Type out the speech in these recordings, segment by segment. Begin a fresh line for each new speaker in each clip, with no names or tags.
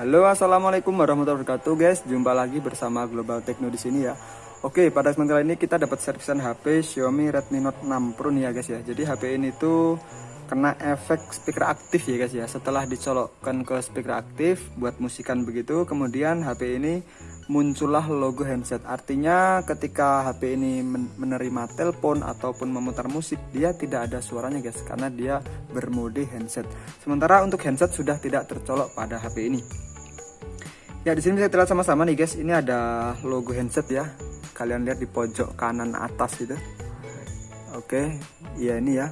Halo, assalamualaikum warahmatullahi wabarakatuh, guys. Jumpa lagi bersama Global Techno di sini ya. Oke, pada kesempatan ini kita dapat servisan HP Xiaomi Redmi Note 6 Pro nih ya, guys ya. Jadi HP ini tuh kena efek speaker aktif ya, guys ya. Setelah dicolokkan ke speaker aktif buat musikan begitu, kemudian HP ini muncullah logo handset. Artinya ketika HP ini menerima telepon ataupun memutar musik, dia tidak ada suaranya guys karena dia bermode handset. Sementara untuk handset sudah tidak tercolok pada HP ini. Ya di sini bisa terlihat sama-sama nih guys, ini ada logo handset ya. Kalian lihat di pojok kanan atas itu. Oke, ya ini ya.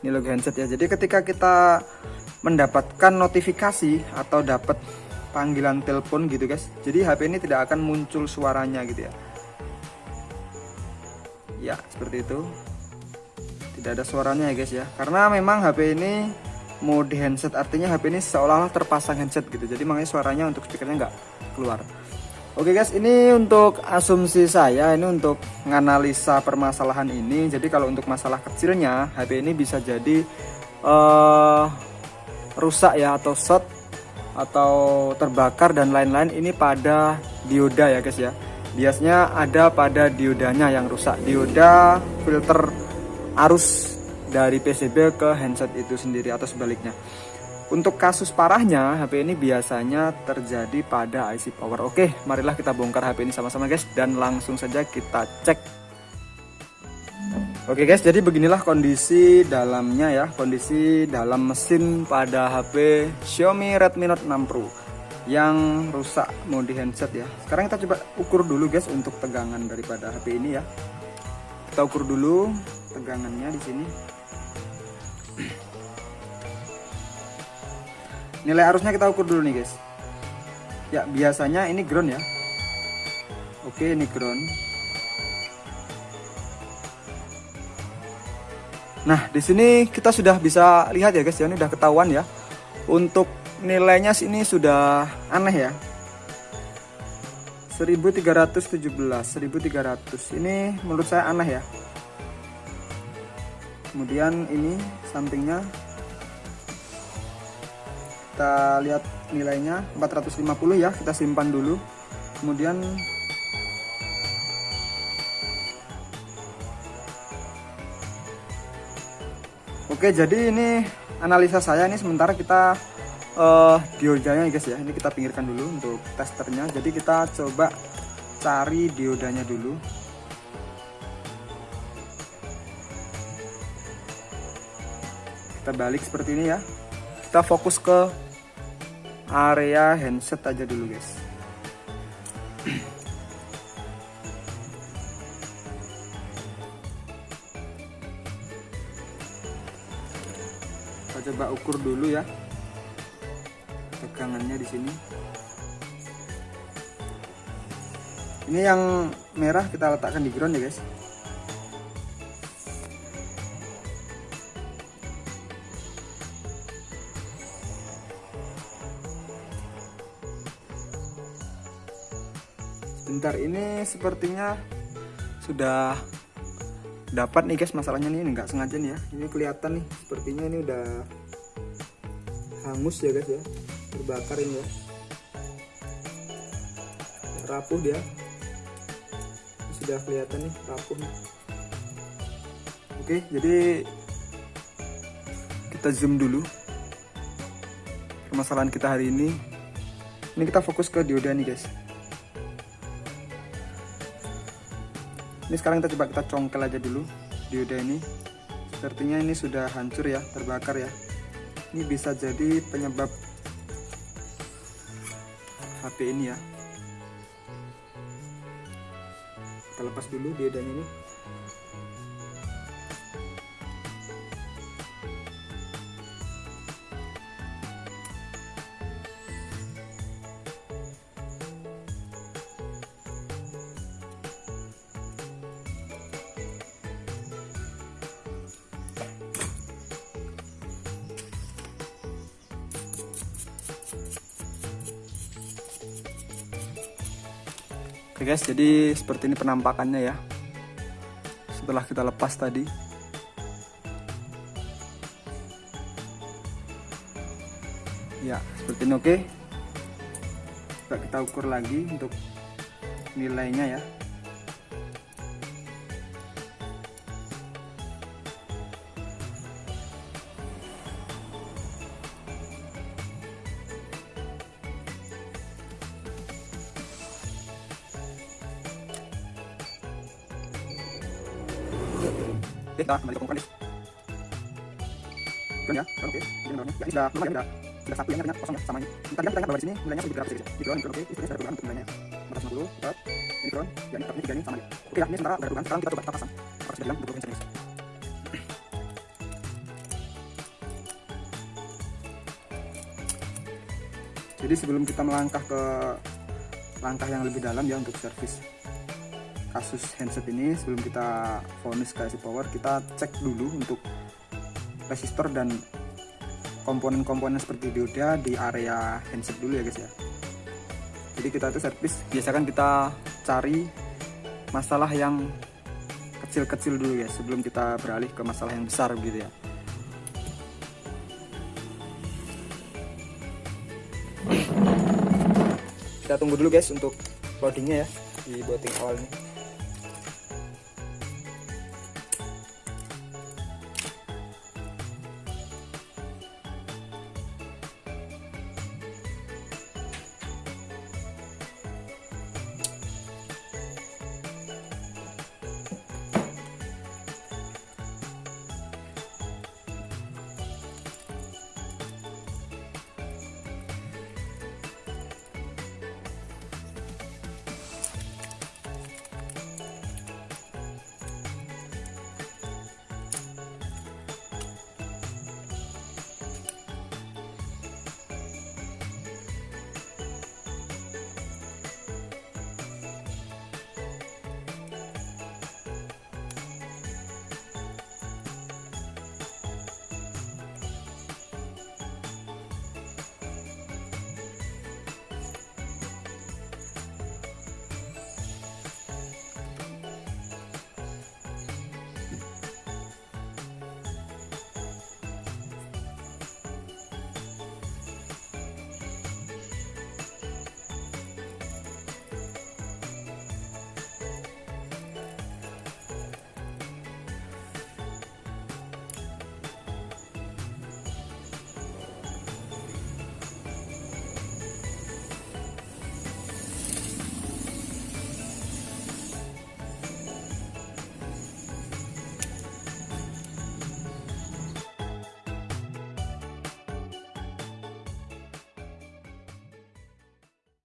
Ini logo handset ya. Jadi ketika kita mendapatkan notifikasi atau dapat panggilan telepon gitu guys. Jadi HP ini tidak akan muncul suaranya gitu ya. Ya, seperti itu. Tidak ada suaranya ya guys ya. Karena memang HP ini mode handset. Artinya HP ini seolah-olah terpasang handset gitu. Jadi makanya suaranya untuk speakernya nggak keluar. Oke guys ini untuk asumsi saya ini untuk menganalisa permasalahan ini. Jadi kalau untuk masalah kecilnya HP ini bisa jadi uh, rusak ya atau short atau terbakar dan lain-lain. Ini pada dioda ya guys ya. Biasanya ada pada diodanya yang rusak. Dioda filter arus dari PCB ke handset itu sendiri atau sebaliknya. Untuk kasus parahnya, HP ini biasanya terjadi pada IC power. Oke, marilah kita bongkar HP ini sama-sama guys dan langsung saja kita cek. Oke guys, jadi beginilah kondisi dalamnya ya, kondisi dalam mesin pada HP Xiaomi Redmi Note 6 Pro yang rusak mode handset ya. Sekarang kita coba ukur dulu guys untuk tegangan daripada HP ini ya. Kita ukur dulu tegangannya di sini. nilai arusnya kita ukur dulu nih guys. Ya biasanya ini ground ya. Oke ini ground. Nah di sini kita sudah bisa lihat ya guys ya. Ini udah ketahuan ya. Untuk nilainya sini sudah aneh ya. 1317 1300 ini menurut saya aneh ya kemudian ini sampingnya. Kita lihat nilainya 450 ya kita simpan dulu. Kemudian Oke jadi ini analisa saya ini sementara kita uh, diodanya guys ya ini kita pinggirkan dulu untuk testernya. Jadi kita coba cari diodanya dulu kita balik seperti ini ya. Kita fokus ke area handset aja dulu guys. Kita coba ukur dulu ya. Tegangannya di sini. Ini yang merah kita letakkan di ground ya guys bentar ini sepertinya sudah dapat nih guys masalahnya nih nggak sengaja nih ya. Ini kelihatan nih sepertinya ini udah hangus ya guys ya. Terbakar ini ya. Rapuh dia. Sudah kelihatan nih rapuh nih. oke jadi kita zoom dulu. Permasalahan kita hari ini. Ini kita fokus ke dioda nih guys ini sekarang kita coba kita congkel aja dulu dioda ini. Sepertinya ini sudah hancur ya terbakar ya. Ini bisa jadi penyebab HP ini ya. Kita lepas dulu diodanya ini Oke guys, jadi seperti ini penampakannya ya. Setelah kita lepas tadi. Ya, seperti ini oke. coba kita ukur lagi untuk nilainya ya Kita kembali ke. Drone ya, oke. Ini drone ya. ini sudah sudah sudah satu yang ternyata kosong ya sama ini. Tadi kan di sini nilainya? Di di oke. Sudah untuk nilainya? 450, dapat. Ini ya ini tiga ini sama ya. Oke ya, ini sementara Sekarang kita coba kita pasang. Sudah bilang untuk ini serius. Jadi sebelum kita melangkah ke langkah yang lebih dalam ya untuk servis kasus handset ini sebelum kita vonis ke IC power kita cek dulu untuk resistor dan komponen-komponen seperti dioda di area handset dulu ya guys ya. Jadi kita itu servis biasakan kita cari masalah yang kecil-kecil dulu ya sebelum kita beralih ke masalah yang besar gitu ya. Kita tunggu dulu guys untuk loadingnya ya di booting awal ini